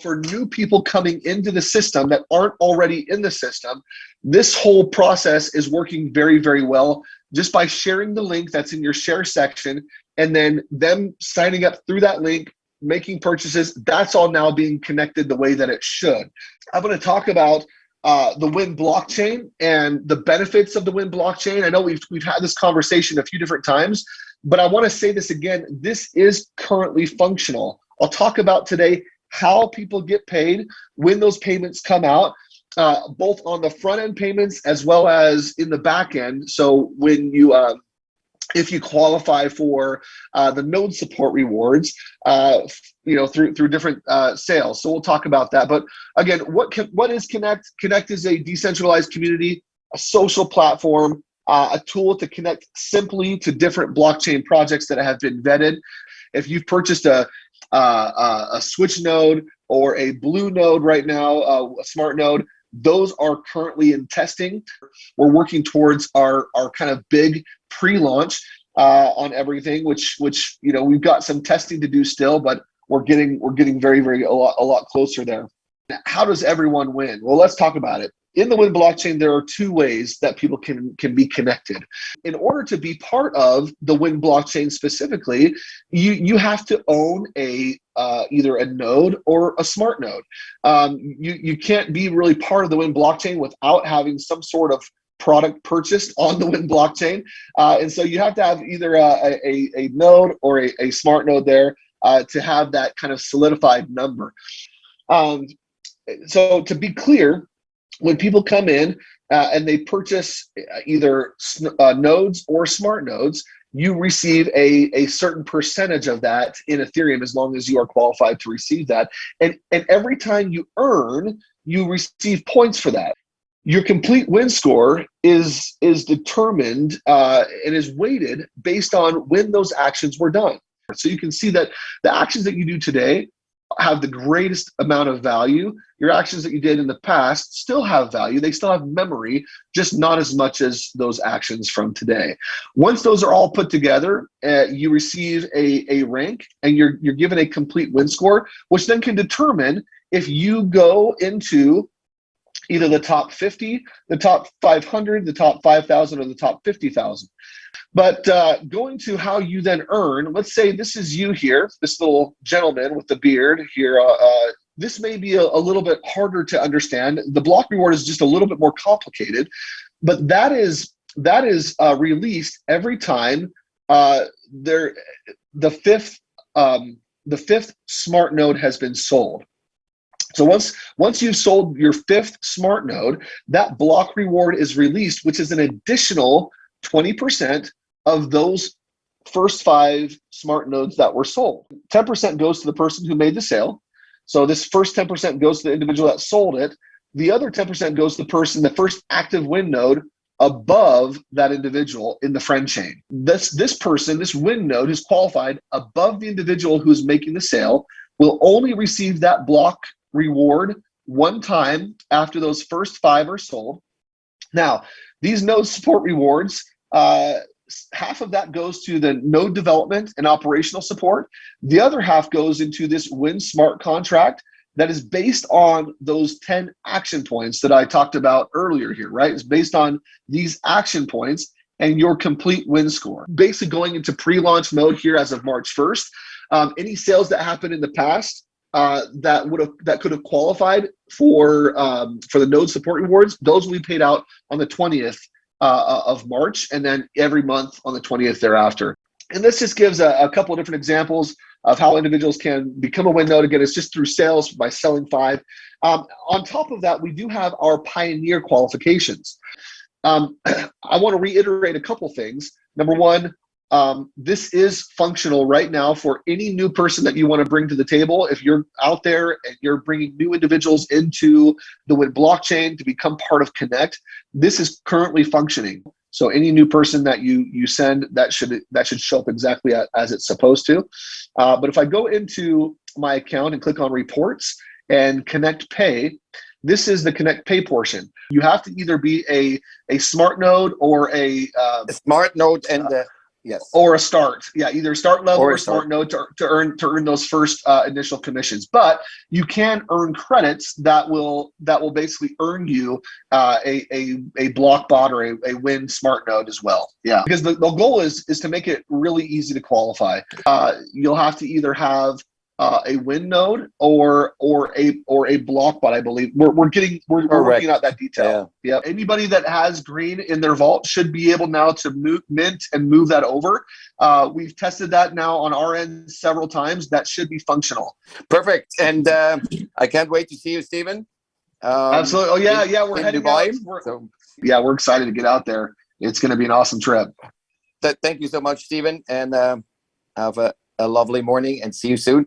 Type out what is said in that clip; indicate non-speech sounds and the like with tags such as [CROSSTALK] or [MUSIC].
for new people coming into the system that aren't already in the system, this whole process is working very, very well just by sharing the link that's in your share section and then them signing up through that link, making purchases. That's all now being connected the way that it should. I'm going to talk about uh, the Win blockchain and the benefits of the Win blockchain. I know we've, we've had this conversation a few different times, but I want to say this again. This is currently functional. I'll talk about today how people get paid, when those payments come out, uh, both on the front end payments as well as in the back end. So when you, uh, if you qualify for uh, the node support rewards, uh, you know, through through different uh, sales. So we'll talk about that. But again, what can, what is Connect? Connect is a decentralized community, a social platform, uh, a tool to connect simply to different blockchain projects that have been vetted. If you've purchased a uh, a switch node or a blue node right now, uh, a smart node, those are currently in testing. We're working towards our, our kind of big pre-launch uh, on everything, which which you know we've got some testing to do still, but we're getting we're getting very very a lot a lot closer there. How does everyone win? Well, let's talk about it in the Win blockchain, there are two ways that people can, can be connected. In order to be part of the Win blockchain specifically, you, you have to own a uh, either a node or a smart node. Um, you, you can't be really part of the Win blockchain without having some sort of product purchased on the Win blockchain. Uh, and so you have to have either a, a, a node or a, a smart node there uh, to have that kind of solidified number. Um, so to be clear, when people come in uh, and they purchase uh, either uh, nodes or smart nodes, you receive a, a certain percentage of that in Ethereum as long as you are qualified to receive that. And, and every time you earn, you receive points for that. Your complete win score is, is determined uh, and is weighted based on when those actions were done. So you can see that the actions that you do today have the greatest amount of value. Your actions that you did in the past still have value. They still have memory, just not as much as those actions from today. Once those are all put together, uh, you receive a, a rank and you're, you're given a complete win score, which then can determine if you go into either the top 50, the top 500, the top 5,000, or the top 50,000. But uh, going to how you then earn, let's say this is you here, this little gentleman with the beard here. Uh, uh, this may be a, a, little bit harder to understand. The block reward is just a little bit more complicated, but that is that is uh, released every time uh, there the fifth um, the fifth smart node has been sold. So once once you've sold your fifth smart node, that block reward is released, which is an additional 20% of those first five smart nodes that were sold. 10% goes to the person who made the sale. So this first 10% goes to the individual that sold it. The other 10% goes to the person, the first active win node above that individual in the friend chain. This, this person, this win node who's qualified above the individual who's making the sale will only receive that block reward one time after those first five are sold. Now, these node support rewards, uh, half of that goes to the node development and operational support. The other half goes into this Win Smart contract that is based on those 10 action points that I talked about earlier here, right? It's based on these action points and your complete win score. Basically going into pre-launch mode here as of March 1st. Um, any sales that happened in the past uh, that would have that could have qualified for um, for the node support rewards, those will be paid out on the 20th uh, of March, and then every month on the 20th thereafter. And this just gives a, a couple of different examples of how individuals can become a win node. Again, it's just through sales by selling five. Um, on top of that, we do have our pioneer qualifications. Um, [CLEARS THROAT] I want to reiterate a couple things. Number one, um, this is functional right now for any new person that you want to bring to the table. If you're out there and you're bringing new individuals into the Win blockchain to become part of Connect, this is currently functioning. So any new person that you you send, that should that should show up exactly as it's supposed to. Uh, but if I go into my account and click on reports and Connect Pay, this is the Connect Pay portion. You have to either be a a smart node or a, uh, a smart node and uh, Yes. or a start. Yeah, either start level Or or, a smart start. node to, to earn to earn those first uh, initial commissions. But you can earn credits that will that will basically earn you uh, a, a a block bot or a, a win smart node as well. Yeah, because the, the goal is is to make it really easy to qualify. Uh, you'll have to either have uh, a win node or or a or a block bot. I believe we're, we're getting we're, we're working out that detail. Yeah. Anybody that has green in their vault should be able now to move, mint and move that over. Uh, we've tested that now on our end several times. That should be functional. Perfect. And uh, I can't wait to see you, Stephen. Um, Absolutely. Oh yeah, in- yeah. We're in heading Dubai. out. We're, So yeah, we're excited to get out there. It's going to be an awesome trip. th- thank you so much, Stephen, and um, have a, a lovely morning and see you soon.